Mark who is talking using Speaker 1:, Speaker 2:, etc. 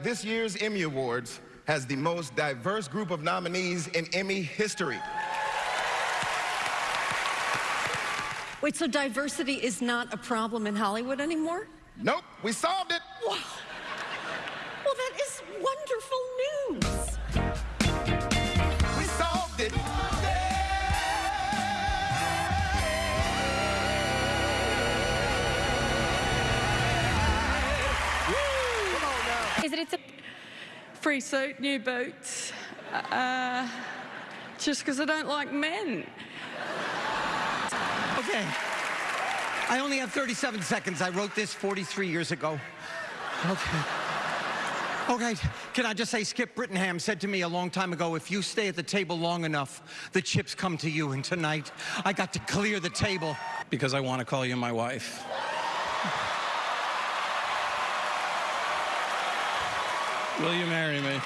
Speaker 1: This year's Emmy Awards has the most diverse group of nominees in Emmy history.
Speaker 2: Wait, so diversity is not a problem in Hollywood anymore?
Speaker 1: Nope, we solved it.
Speaker 2: Wow. Well, that is wonderful news.
Speaker 1: We solved it.
Speaker 3: Is it? It's a free suit, new boots. Uh, just because I don't like men.
Speaker 4: Okay. I only have 37 seconds. I wrote this 43 years ago. Okay. Okay, can I just say Skip Brittenham said to me a long time ago, if you stay at the table long enough, the chips come to you. And tonight, I got to clear the table.
Speaker 5: because I want to call you my wife. Will you marry me?